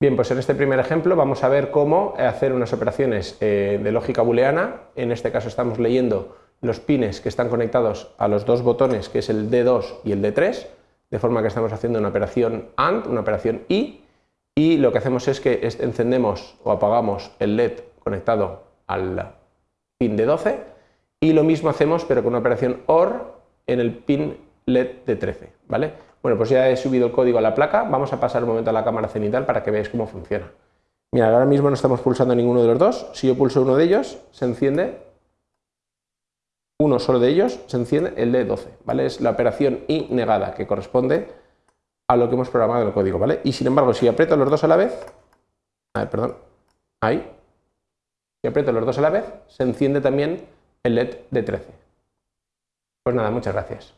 Bien, pues en este primer ejemplo vamos a ver cómo hacer unas operaciones eh, de lógica booleana. En este caso estamos leyendo los pines que están conectados a los dos botones, que es el D2 y el D3, de forma que estamos haciendo una operación AND, una operación I, y lo que hacemos es que encendemos o apagamos el LED conectado al pin D12, y lo mismo hacemos pero con una operación OR en el pin LED D13, ¿vale? Bueno, pues ya he subido el código a la placa, vamos a pasar un momento a la cámara cenital para que veáis cómo funciona. Mira, ahora mismo no estamos pulsando ninguno de los dos, si yo pulso uno de ellos, se enciende, uno solo de ellos, se enciende el D12, ¿vale? Es la operación I negada, que corresponde a lo que hemos programado en el código, ¿vale? Y sin embargo, si aprieto los dos a la vez, a ver, perdón, ahí, si aprieto los dos a la vez, se enciende también el LED de 13. Pues nada, muchas gracias.